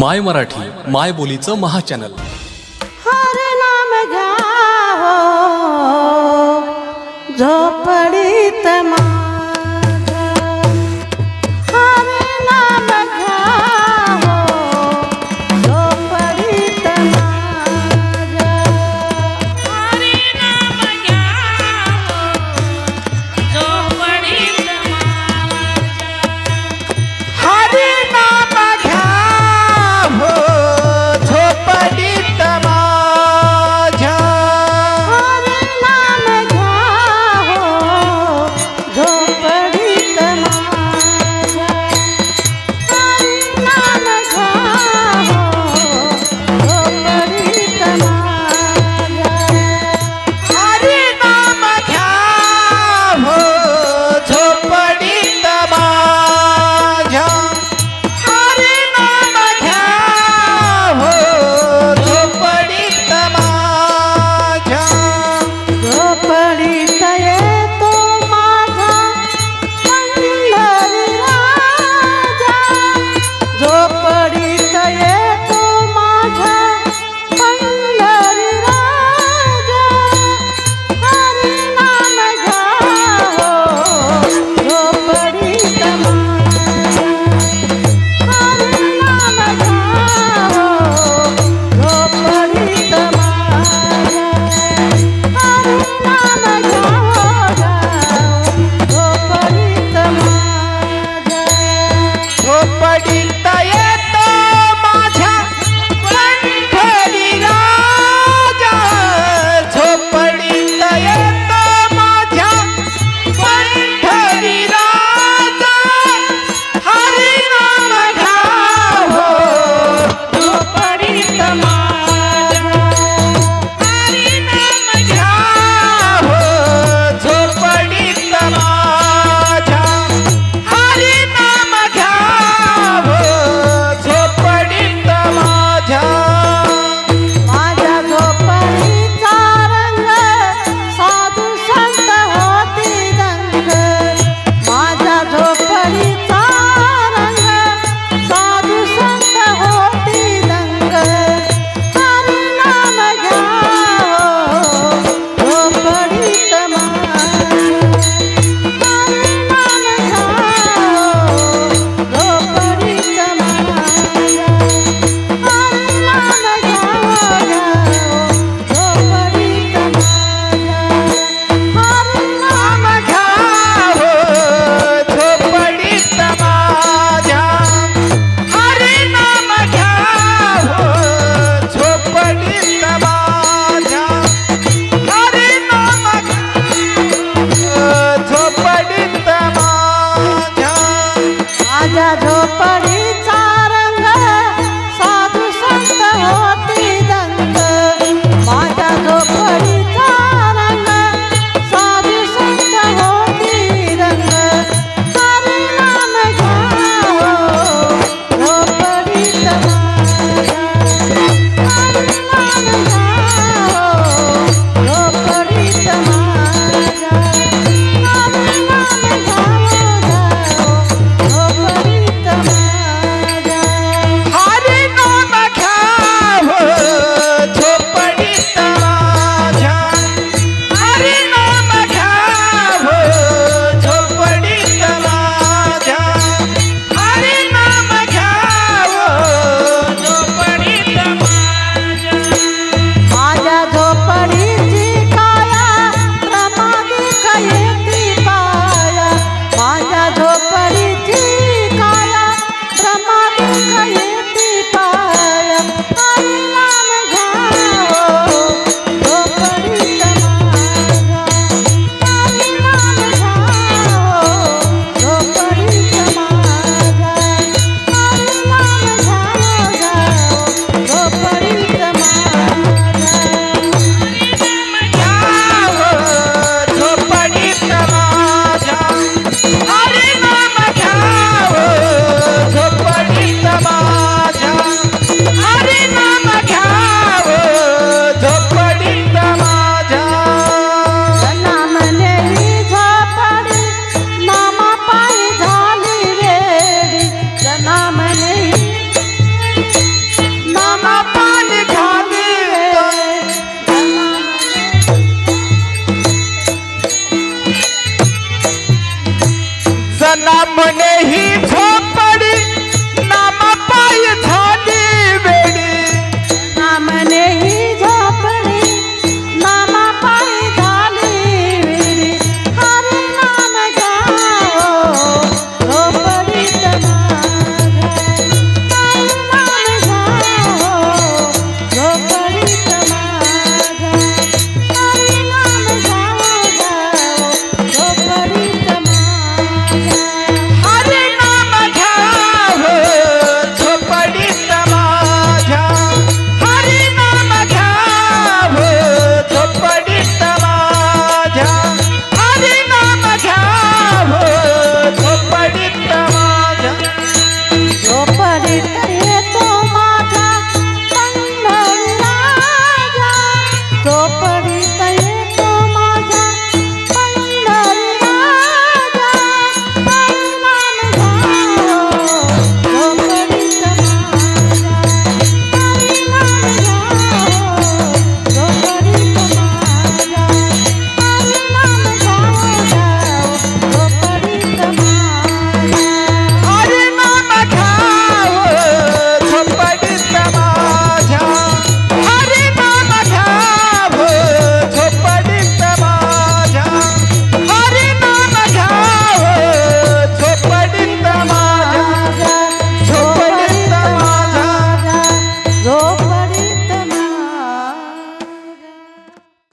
माय मराठी माय बोलीचं महाचॅनल. हर नाम घ्यावो झोपडीत मा झोपडीचा रंग साधू संत होता. हमने